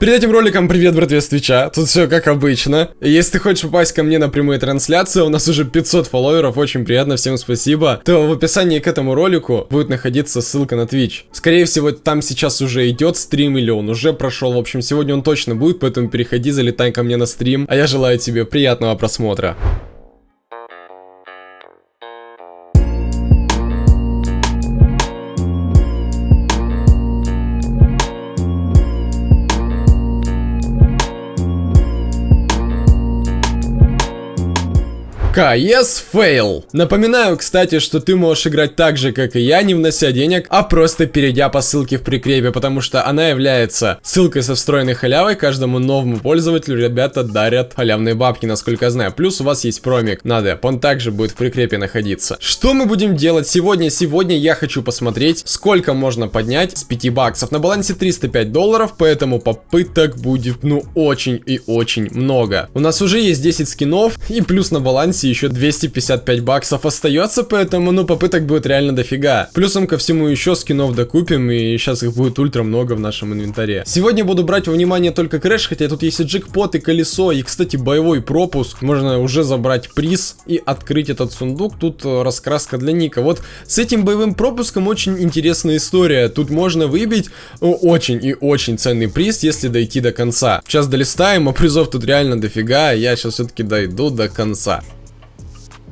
Перед этим роликом привет, братве, с Твича. Тут все как обычно. Если ты хочешь попасть ко мне на прямые трансляции, у нас уже 500 фолловеров, очень приятно, всем спасибо. То в описании к этому ролику будет находиться ссылка на Twitch. Скорее всего, там сейчас уже идет стрим или он уже прошел. В общем, сегодня он точно будет, поэтому переходи, залетай ко мне на стрим. А я желаю тебе приятного просмотра. CS Fail. Напоминаю, кстати, что ты можешь играть так же, как и я, не внося денег, а просто перейдя по ссылке в прикрепе, потому что она является ссылкой со встроенной халявой. Каждому новому пользователю ребята дарят халявные бабки, насколько я знаю. Плюс у вас есть промик на деп, он также будет в прикрепе находиться. Что мы будем делать сегодня? Сегодня я хочу посмотреть, сколько можно поднять с 5 баксов. На балансе 305 долларов, поэтому попыток будет, ну, очень и очень много. У нас уже есть 10 скинов, и плюс на балансе балансе еще 255 баксов остается, поэтому, ну, попыток будет реально дофига. Плюсом ко всему еще скинов докупим, и сейчас их будет ультра много в нашем инвентаре. Сегодня буду брать во внимание только crash, хотя тут есть и джекпот, и колесо, и, кстати, боевой пропуск. Можно уже забрать приз и открыть этот сундук. Тут э, раскраска для ника. Вот с этим боевым пропуском очень интересная история. Тут можно выбить очень и очень ценный приз, если дойти до конца. Сейчас долистаем, а призов тут реально дофига, я сейчас все-таки дойду до конца.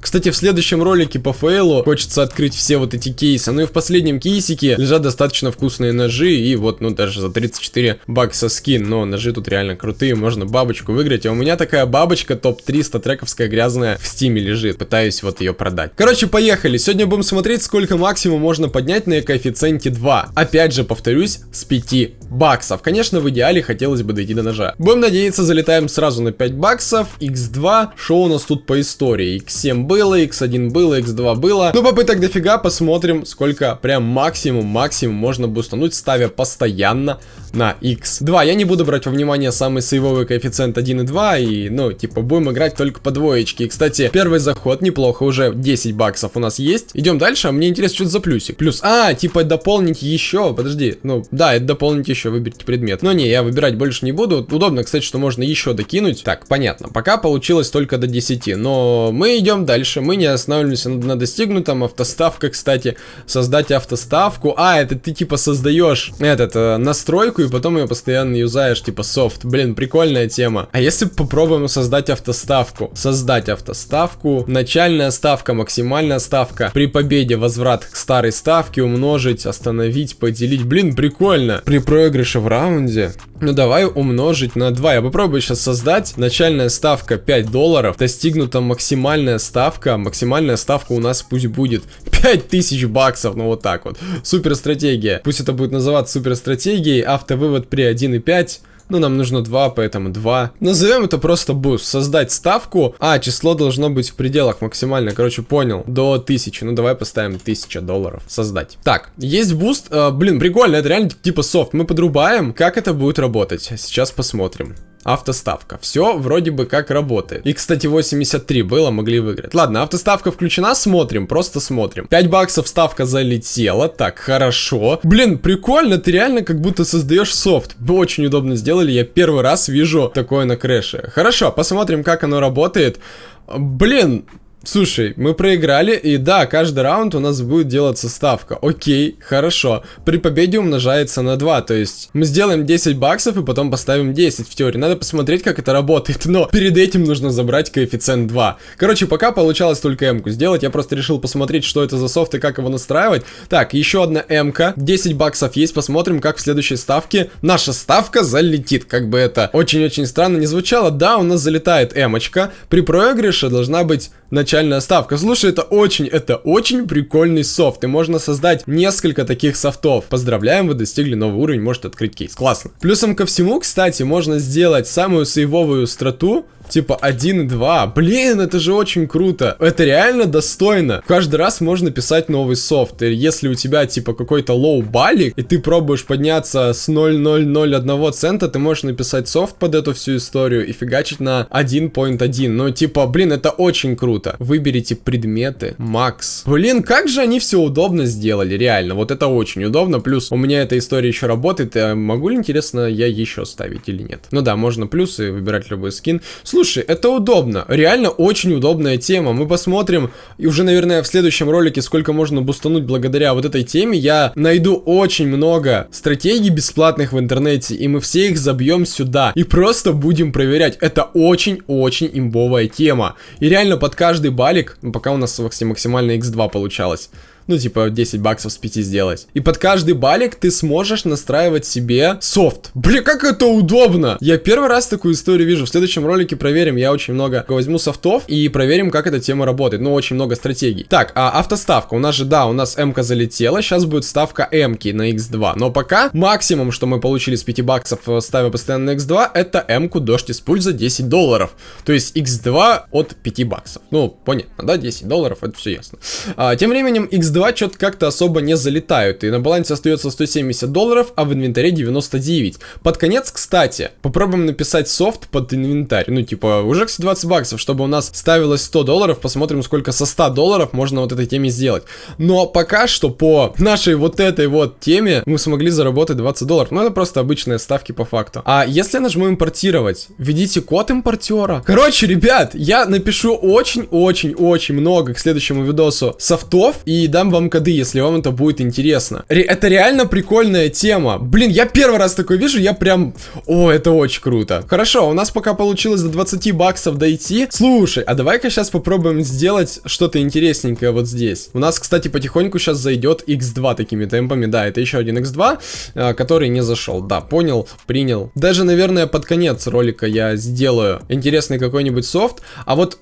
Кстати, в следующем ролике по фейлу хочется открыть все вот эти кейсы. Ну и в последнем кейсике лежат достаточно вкусные ножи. И вот, ну даже за 34 бакса скин. Но ножи тут реально крутые, можно бабочку выиграть. А у меня такая бабочка топ-300 трековская грязная в стиме лежит. Пытаюсь вот ее продать. Короче, поехали. Сегодня будем смотреть, сколько максимум можно поднять на коэффициенте 2. Опять же, повторюсь, с 5 баксов. Конечно, в идеале хотелось бы дойти до ножа. Будем надеяться, залетаем сразу на 5 баксов. x2. Что у нас тут по истории? x7 было, x1 было, x2 было. Ну, попыток дофига, посмотрим, сколько прям максимум, максимум можно бустануть, ставя постоянно на x2. Я не буду брать во внимание самый сейвовый коэффициент 1 и 2, и, ну, типа, будем играть только по двоечке. И, кстати, первый заход неплохо, уже 10 баксов у нас есть. Идем дальше, а мне интересно, что это за плюсик. Плюс, а, типа, дополнить еще, подожди, ну, да, это дополнить еще, выберите предмет. Но не, я выбирать больше не буду. Удобно, кстати, что можно еще докинуть. Так, понятно, пока получилось только до 10, но мы идем дальше дальше. Мы не останавливаемся на достигнутом. Автоставка, кстати. Создать автоставку. А, это ты типа создаешь этот, э, настройку и потом ее постоянно юзаешь, типа софт. Блин, прикольная тема. А если попробуем создать автоставку? Создать автоставку. Начальная ставка, максимальная ставка. При победе возврат к старой ставке умножить, остановить, поделить. Блин, прикольно. При проигрыше в раунде. Ну давай умножить на 2. Я попробую сейчас создать. Начальная ставка 5 долларов. Достигнута максимальная ставка максимальная ставка у нас пусть будет 5000 баксов, ну вот так вот. Супер стратегия. Пусть это будет называться супер стратегией, автовывод при 1.5. Ну, нам нужно 2, поэтому 2. Назовем это просто буст. Создать ставку. А, число должно быть в пределах максимально. Короче, понял. До 1000. Ну, давай поставим 1000 долларов. Создать. Так, есть буст. Э, блин, прикольно. Это реально типа софт. Мы подрубаем. Как это будет работать? Сейчас посмотрим автоставка. Все вроде бы как работает. И, кстати, 83 было, могли выиграть. Ладно, автоставка включена, смотрим, просто смотрим. 5 баксов ставка залетела, так, хорошо. Блин, прикольно, ты реально как будто создаешь софт. Очень удобно сделали, я первый раз вижу такое на крэше. Хорошо, посмотрим, как оно работает. Блин, Слушай, мы проиграли, и да, каждый раунд у нас будет делаться ставка. Окей, хорошо. При победе умножается на 2, то есть мы сделаем 10 баксов и потом поставим 10 в теории. Надо посмотреть, как это работает, но перед этим нужно забрать коэффициент 2. Короче, пока получалось только М-ку сделать, я просто решил посмотреть, что это за софт и как его настраивать. Так, еще одна М-ка, 10 баксов есть, посмотрим, как в следующей ставке наша ставка залетит. Как бы это очень-очень странно не звучало. Да, у нас залетает М-очка, при проигрыше должна быть начальная ставка. Слушай, это очень, это очень прикольный софт. И можно создать несколько таких софтов. Поздравляем, вы достигли новый уровень, можете открыть кейс. Классно. Плюсом ко всему, кстати, можно сделать самую сейвовую страту типа 1 и 2. Блин, это же очень круто. Это реально достойно. Каждый раз можно писать новый софт. И если у тебя типа какой-то low балик, и ты пробуешь подняться с 0,001 цента, ты можешь написать софт под эту всю историю и фигачить на 1.1. Ну, типа, блин, это очень круто. Выберите предметы, Макс. Блин, как же они все удобно сделали, реально, вот это очень удобно, плюс у меня эта история еще работает, а могу ли, интересно, я еще ставить или нет? Ну да, можно плюсы, выбирать любой скин. Слушай, это удобно, реально очень удобная тема, мы посмотрим, и уже, наверное, в следующем ролике, сколько можно бустануть благодаря вот этой теме, я найду очень много стратегий бесплатных в интернете, и мы все их забьем сюда, и просто будем проверять, это очень-очень имбовая тема, и реально под каждый балик, пока у нас максимально x2 получалось, ну, типа, 10 баксов с 5 сделать. И под каждый балик ты сможешь настраивать себе софт. Бля, как это удобно! Я первый раз такую историю вижу. В следующем ролике проверим. Я очень много возьму софтов и проверим, как эта тема работает. Ну, очень много стратегий. Так, а автоставка. У нас же, да, у нас М-ка залетела. Сейчас будет ставка М-ки на X2. Но пока максимум, что мы получили с 5 баксов, э, ставя постоянно на X2, это М-ку дождь из пуль за 10 долларов. То есть X2 от 5 баксов. Ну, понятно, да, 10 долларов, это все ясно. А, тем временем X2 2 что-то как-то особо не залетают. И на балансе остается 170 долларов, а в инвентаре 99. Под конец, кстати, попробуем написать софт под инвентарь. Ну, типа, уже 20 баксов, чтобы у нас ставилось 100 долларов. Посмотрим, сколько со 100 долларов можно вот этой теме сделать. Но пока что по нашей вот этой вот теме мы смогли заработать 20 долларов. Ну, это просто обычные ставки по факту. А если нажму импортировать, введите код импортера. Короче, ребят, я напишу очень-очень-очень много к следующему видосу софтов и дам вам коды, если вам это будет интересно. Ре это реально прикольная тема. Блин, я первый раз такой вижу, я прям... О, это очень круто. Хорошо, у нас пока получилось до 20 баксов дойти. Слушай, а давай-ка сейчас попробуем сделать что-то интересненькое вот здесь. У нас, кстати, потихоньку сейчас зайдет x2 такими темпами. Да, это еще один x2, э, который не зашел. Да, понял, принял. Даже, наверное, под конец ролика я сделаю интересный какой-нибудь софт. А вот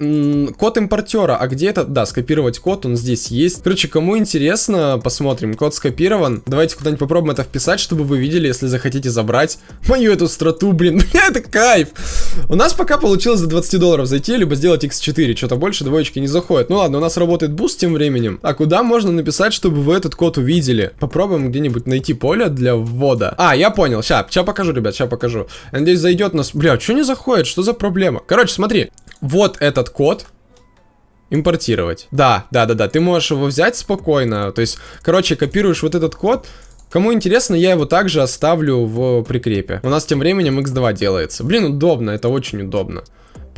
код импортера, а где это? Да, скопировать код, он здесь есть. Короче, кому интересно, посмотрим. Код скопирован. Давайте куда-нибудь попробуем это вписать, чтобы вы видели, если захотите забрать мою эту страту, блин. это кайф. У нас пока получилось за 20 долларов зайти, либо сделать x4. Что-то больше двоечки не заходит. Ну ладно, у нас работает буст тем временем. А куда можно написать, чтобы вы этот код увидели? Попробуем где-нибудь найти поле для ввода. А, я понял. Сейчас, сейчас покажу, ребят, сейчас покажу. надеюсь, зайдет нас... Бля, что не заходит? Что за проблема? Короче, смотри. Вот этот код. Импортировать. Да, да, да, да. Ты можешь его взять спокойно. То есть, короче, копируешь вот этот код. Кому интересно, я его также оставлю в прикрепе. У нас тем временем x2 делается. Блин, удобно, это очень удобно.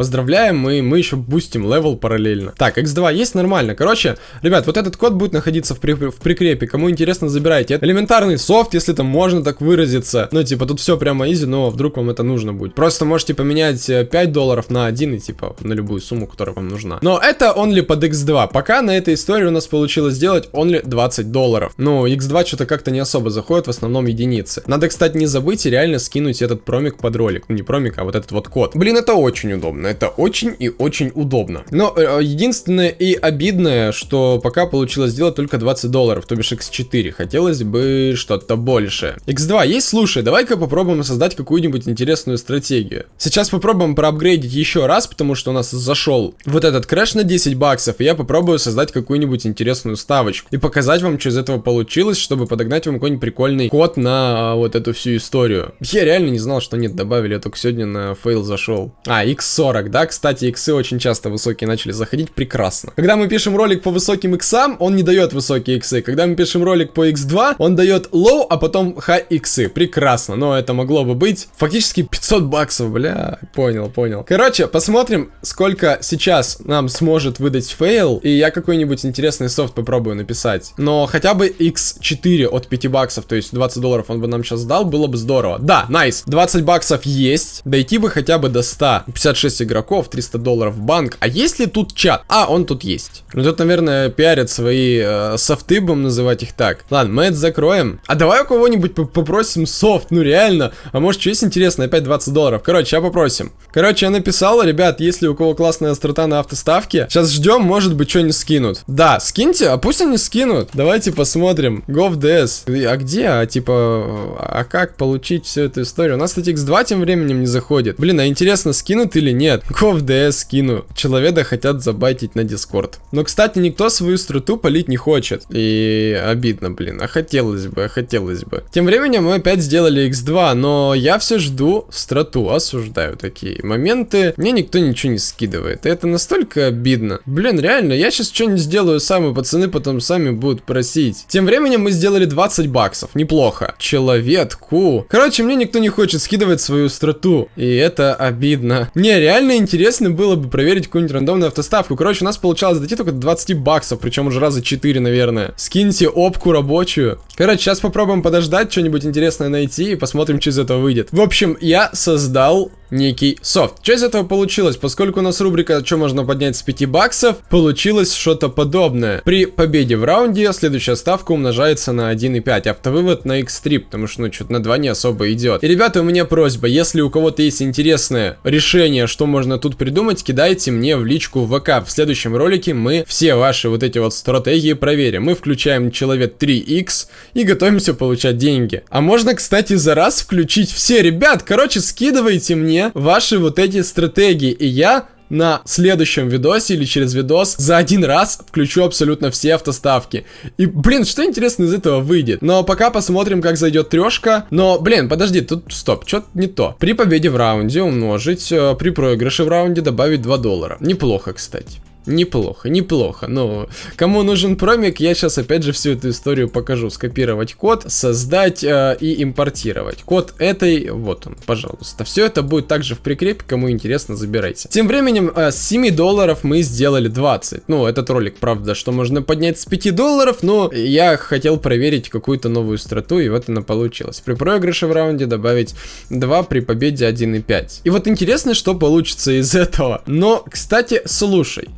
Поздравляем, мы, мы еще бустим level параллельно. Так, x2 есть нормально. Короче, ребят, вот этот код будет находиться в, при, в прикрепе. Кому интересно, забирайте. Это элементарный софт, если там можно так выразиться. Ну, типа, тут все прямо easy, но вдруг вам это нужно будет. Просто можете поменять 5 э, долларов на 1 и, типа, на любую сумму, которая вам нужна. Но это only под x2. Пока на этой истории у нас получилось сделать only 20 долларов. Ну, x2 что-то как-то не особо заходит, в основном единицы. Надо, кстати, не забыть реально скинуть этот промик под ролик. Ну, не промик, а вот этот вот код. Блин, это очень удобно это очень и очень удобно. Но э, единственное и обидное, что пока получилось сделать только 20 долларов, то бишь x4. Хотелось бы что-то больше. x2 есть? Слушай, давай-ка попробуем создать какую-нибудь интересную стратегию. Сейчас попробуем проапгрейдить еще раз, потому что у нас зашел вот этот крэш на 10 баксов, и я попробую создать какую-нибудь интересную ставочку. И показать вам, что из этого получилось, чтобы подогнать вам какой-нибудь прикольный код на а, вот эту всю историю. Я реально не знал, что нет, добавили, я только сегодня на фейл зашел. А, x40 40, да, кстати, иксы очень часто высокие начали заходить, прекрасно. Когда мы пишем ролик по высоким иксам, он не дает высокие иксы. Когда мы пишем ролик по x2, он дает low, а потом high иксы, прекрасно. Но это могло бы быть фактически 500 баксов, бля, понял, понял. Короче, посмотрим, сколько сейчас нам сможет выдать фейл, и я какой-нибудь интересный софт попробую написать. Но хотя бы x4 от 5 баксов, то есть 20 долларов он бы нам сейчас дал, было бы здорово. Да, nice, 20 баксов есть, дойти бы хотя бы до 100. 56 игроков, 300 долларов в банк. А есть ли тут чат? А, он тут есть. Ну тут, наверное, пиарят свои э, софты, будем называть их так. Ладно, мы это закроем. А давай у кого-нибудь попросим софт, ну реально. А может, что есть интересно, опять 20 долларов. Короче, сейчас попросим. Короче, я написал, ребят, если у кого классная острота на автоставке, сейчас ждем, может быть, что-нибудь скинут. Да, скиньте, а пусть они скинут. Давайте посмотрим. Go в DS. А где? А типа, а как получить всю эту историю? У нас, кстати, X2 тем временем не заходит. Блин, а интересно, скинут или нет? Нет, GovDS скину. Человека хотят забайтить на Дискорд. Но, кстати, никто свою страту полить не хочет. И обидно, блин. А хотелось бы, а хотелось бы. Тем временем мы опять сделали X2, но я все жду страту. Осуждаю такие моменты. Мне никто ничего не скидывает. И это настолько обидно. Блин, реально, я сейчас что-нибудь сделаю сам, и пацаны потом сами будут просить. Тем временем мы сделали 20 баксов. Неплохо. Человеку. Короче, мне никто не хочет скидывать свою страту. И это обидно. Не, реально интересно было бы проверить какую-нибудь рандомную автоставку. Короче, у нас получалось дойти только до 20 баксов, причем уже раза 4, наверное. Скиньте опку рабочую. Короче, сейчас попробуем подождать, что-нибудь интересное найти и посмотрим, что из этого выйдет. В общем, я создал некий софт. Что из этого получилось? Поскольку у нас рубрика «Что можно поднять с 5 баксов», получилось что-то подобное. При победе в раунде следующая ставка умножается на 1,5. Автовывод на x3, потому что, ну, что-то на 2 не особо идет. И, ребята, у меня просьба, если у кого-то есть интересное решение, что можно тут придумать, кидайте мне в личку ВК. В следующем ролике мы все ваши вот эти вот стратегии проверим. Мы включаем человек 3x и готовимся получать деньги. А можно, кстати, за раз включить все. Ребят, короче, скидывайте мне ваши вот эти стратегии, и я на следующем видосе или через видос за один раз включу абсолютно все автоставки. И, блин, что интересно из этого выйдет? Но пока посмотрим, как зайдет трешка. Но, блин, подожди, тут стоп, что-то не то. При победе в раунде умножить, э, при проигрыше в раунде добавить 2 доллара. Неплохо, кстати. Неплохо, неплохо. Но кому нужен промик, я сейчас опять же всю эту историю покажу. Скопировать код, создать э, и импортировать. Код этой, вот он, пожалуйста. Все это будет также в прикрепе, кому интересно, забирайте. Тем временем э, с 7 долларов мы сделали 20. Ну, этот ролик, правда, что можно поднять с 5 долларов, но я хотел проверить какую-то новую страту, и вот она получилась. При проигрыше в раунде добавить 2, при победе 1,5. И вот интересно, что получится из этого. Но, кстати, слушай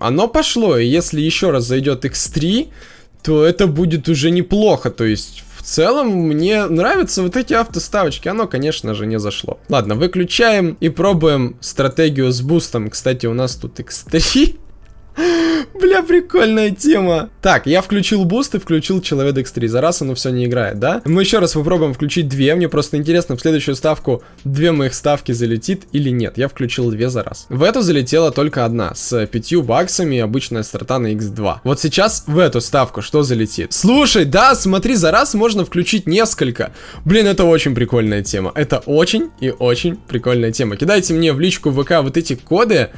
оно пошло, и если еще раз зайдет X3, то это будет уже неплохо, то есть в целом мне нравятся вот эти автоставочки, оно, конечно же, не зашло. Ладно, выключаем и пробуем стратегию с бустом. Кстати, у нас тут X3. Бля, прикольная тема. Так, я включил буст и включил Человек X3. За раз оно все не играет, да? Мы еще раз попробуем включить две. Мне просто интересно, в следующую ставку две моих ставки залетит или нет. Я включил две за раз. В эту залетела только одна, с пятью баксами, обычная ставка на X2. Вот сейчас в эту ставку что залетит? Слушай, да, смотри, за раз можно включить несколько. Блин, это очень прикольная тема. Это очень и очень прикольная тема. Кидайте мне в личку ВК вот эти коды,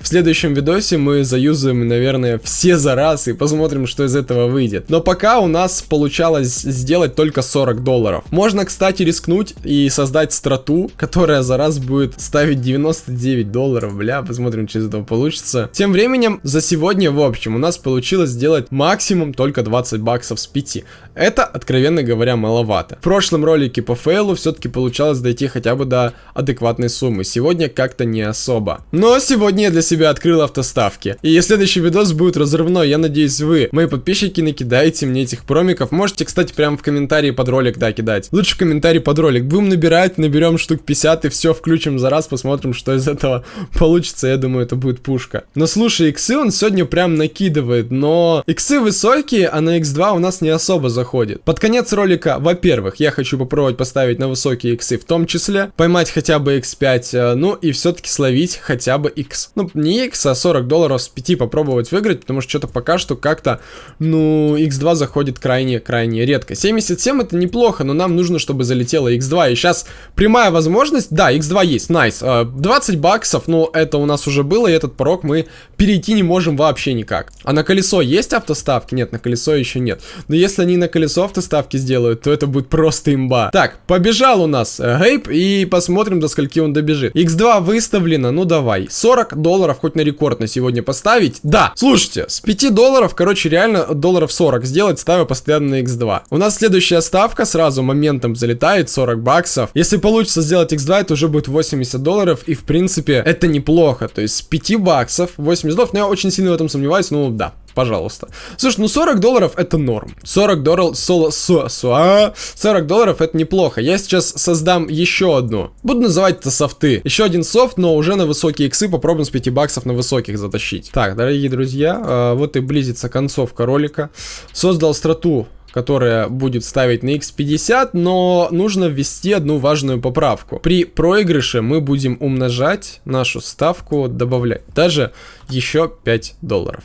в следующем видосе мы заюзаем, наверное, все за раз и посмотрим, что из этого выйдет. Но пока у нас получалось сделать только 40 долларов. Можно, кстати, рискнуть и создать страту, которая за раз будет ставить 99 долларов. Бля, посмотрим, что из этого получится. Тем временем, за сегодня, в общем, у нас получилось сделать максимум только 20 баксов с 5. Это, откровенно говоря, маловато. В прошлом ролике по фейлу все-таки получалось дойти хотя бы до адекватной суммы. Сегодня как-то не особо. Но сегодня я для себя открыл автоставки. И следующий видос будет разрывной. Я надеюсь, вы, мои подписчики, накидаете мне этих промиков. Можете, кстати, прямо в комментарии под ролик, да, кидать. Лучше в комментарии под ролик. Будем набирать, наберем штук 50 и все включим за раз, посмотрим, что из этого получится. Я думаю, это будет пушка. Но слушай, иксы он сегодня прям накидывает, но иксы высокие, а на x2 у нас не особо заходит. Под конец ролика, во-первых, я хочу попробовать поставить на высокие иксы в том числе, поймать хотя бы x5, э, ну и все-таки словить хотя бы x. Ну, не X, а 40 долларов с 5 попробовать выиграть, потому что что-то пока что как-то, ну, X2 заходит крайне-крайне редко. 77 это неплохо, но нам нужно, чтобы залетело X2, и сейчас прямая возможность, да, X2 есть, найс, nice. 20 баксов, ну, это у нас уже было, и этот порог мы перейти не можем вообще никак. А на колесо есть автоставки? Нет, на колесо еще нет. Но если они на колесо автоставки сделают, то это будет просто имба. Так, побежал у нас э, Гейб, и посмотрим, до скольки он добежит. X2 выставлено, ну давай. 40 долларов хоть на рекорд на сегодня поставить. Да, слушайте, с 5 долларов, короче, реально долларов 40 сделать, ставя постоянно на x2. У нас следующая ставка сразу моментом залетает, 40 баксов. Если получится сделать x2, это уже будет 80 долларов, и в принципе это неплохо. То есть с 5 баксов 80 долларов, но я очень сильно в этом сомневаюсь, ну да, Пожалуйста. Слушай, ну 40 долларов это норм. 40 долларов, соло, со, со, а, 40 долларов это неплохо. Я сейчас создам еще одну. Буду называть это софты. Еще один софт, но уже на высокие иксы. Попробуем с 5 баксов на высоких затащить. Так, дорогие друзья, э, вот и близится концовка ролика. Создал страту которая будет ставить на x50, но нужно ввести одну важную поправку. При проигрыше мы будем умножать нашу ставку, добавлять даже еще 5 долларов.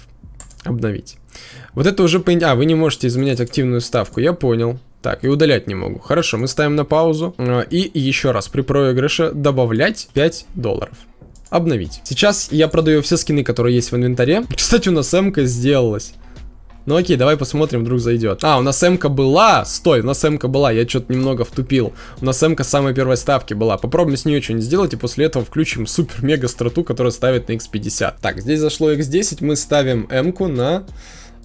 Обновить. Вот это уже... А, вы не можете изменять активную ставку, я понял. Так, и удалять не могу. Хорошо, мы ставим на паузу. А, и еще раз, при проигрыше добавлять 5 долларов. Обновить. Сейчас я продаю все скины, которые есть в инвентаре. Кстати, у нас м сделалась. Ну окей, давай посмотрим, вдруг зайдет. А, у нас м была. Стой, у нас м была. Я что-то немного втупил. У нас м с самой первой ставки была. Попробуем с нее что-нибудь сделать, и после этого включим супер-мега страту, которая ставит на x50. Так, здесь зашло x10, мы ставим м на,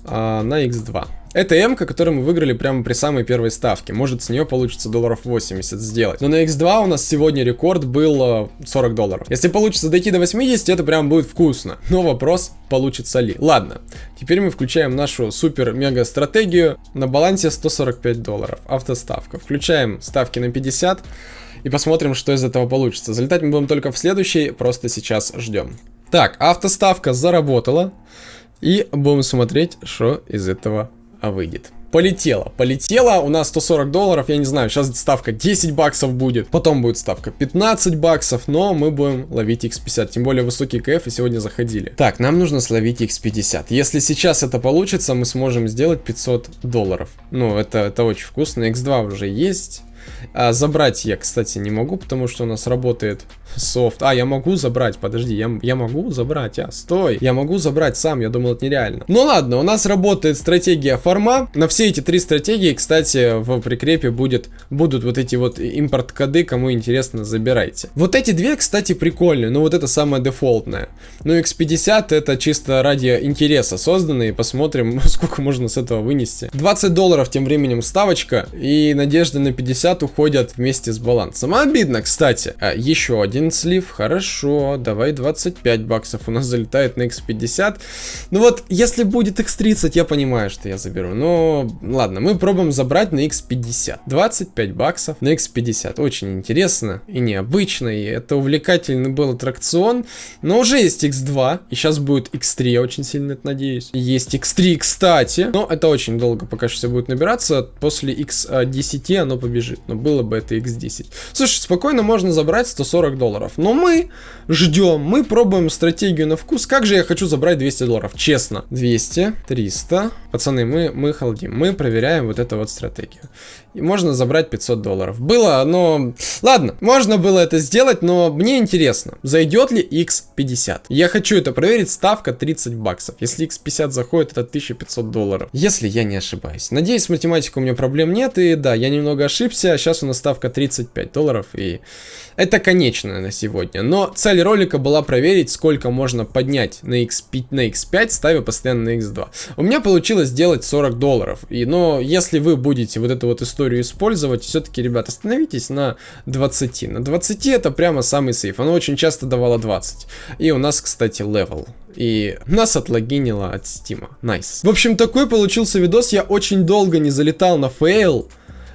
а, на x2. Это М, которую мы выиграли прямо при самой первой ставке. Может, с нее получится долларов 80 сделать. Но на X2 у нас сегодня рекорд был 40 э, долларов. Если получится дойти до 80, это прям будет вкусно. Но вопрос, получится ли. Ладно, теперь мы включаем нашу супер-мега стратегию. На балансе 145 долларов. Автоставка. Включаем ставки на 50 и посмотрим, что из этого получится. Залетать мы будем только в следующий, просто сейчас ждем. Так, автоставка заработала. И будем смотреть, что из этого выйдет. Полетела, полетела, у нас 140 долларов, я не знаю, сейчас ставка 10 баксов будет, потом будет ставка 15 баксов, но мы будем ловить x50, тем более высокий КФ и сегодня заходили. Так, нам нужно словить x50, если сейчас это получится, мы сможем сделать 500 долларов. Ну, это, это очень вкусно, x2 уже есть, а, забрать я, кстати, не могу, потому что у нас работает софт. А, я могу забрать, подожди, я, я могу забрать, а, стой. Я могу забрать сам, я думал, это нереально. Ну ладно, у нас работает стратегия форма. На все эти три стратегии, кстати, в прикрепе будет, будут вот эти вот импорт-коды, кому интересно, забирайте. Вот эти две, кстати, прикольные, но вот это самое дефолтное. Ну, X50 это чисто ради интереса созданные, посмотрим, сколько можно с этого вынести. 20 долларов тем временем ставочка, и надежда на 50 уходят вместе с балансом. Обидно, кстати. А, еще один слив, хорошо, давай 25 баксов у нас залетает на x50. Ну вот, если будет x30, я понимаю, что я заберу. Но, ладно, мы пробуем забрать на x50. 25 баксов на x50. Очень интересно и необычно, и это увлекательный был аттракцион. Но уже есть x2, и сейчас будет x3, я очень сильно это надеюсь. Есть x3, кстати, но это очень долго пока что все будет набираться. После x10 оно побежит, но было бы это x10. Слушай, спокойно можно забрать 140 долларов. Но мы ждем, мы пробуем стратегию на вкус. Как же я хочу забрать 200 долларов, честно. 200, 300. Пацаны, мы, мы халдим, мы проверяем вот эту вот стратегию. И можно забрать 500 долларов. Было, но... Ладно, можно было это сделать, но мне интересно, зайдет ли X50. Я хочу это проверить, ставка 30 баксов. Если X50 заходит, это 1500 долларов. Если я не ошибаюсь. Надеюсь, с математикой у меня проблем нет, и да, я немного ошибся. Сейчас у нас ставка 35 долларов, и это конечное на сегодня. Но цель ролика была проверить, сколько можно поднять на, X5, на X5, ставя постоянно на X2. У меня получилось сделать 40 долларов. И, но если вы будете вот эту вот историю использовать, все-таки, ребят, остановитесь на 20. На 20 это прямо самый сейф. Оно очень часто давало 20. И у нас, кстати, level. И нас отлогинило от стима. Nice. Nice. В общем, такой получился видос. Я очень долго не залетал на фейл.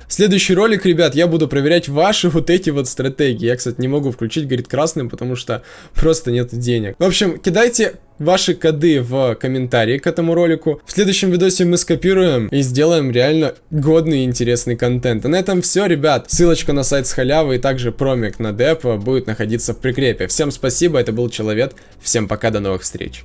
Следующий ролик, ребят, я буду проверять ваши вот эти вот стратегии. Я, кстати, не могу включить, говорит, красным, потому что просто нет денег. В общем, кидайте ваши коды в комментарии к этому ролику. В следующем видосе мы скопируем и сделаем реально годный и интересный контент. А на этом все, ребят. Ссылочка на сайт с халявы и также промик на деп будет находиться в прикрепе. Всем спасибо, это был Человек. Всем пока, до новых встреч.